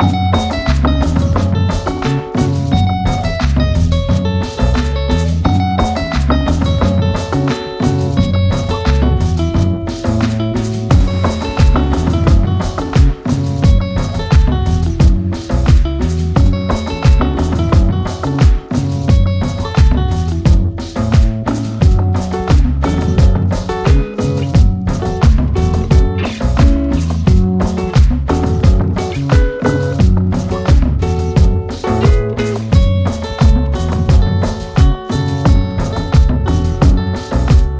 Bye.